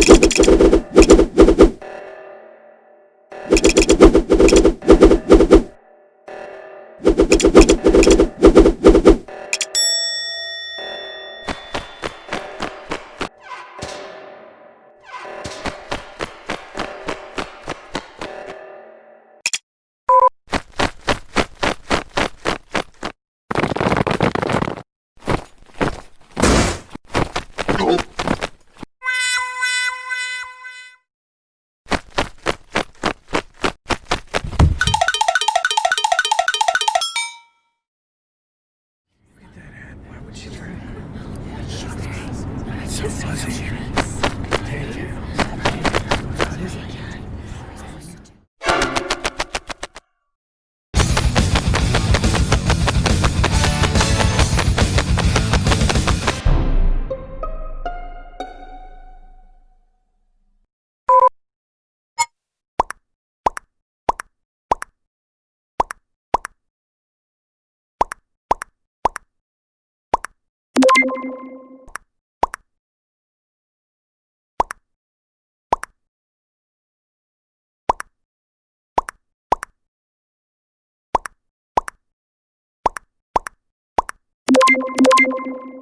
Thank you so fuzzy. Take it. It? you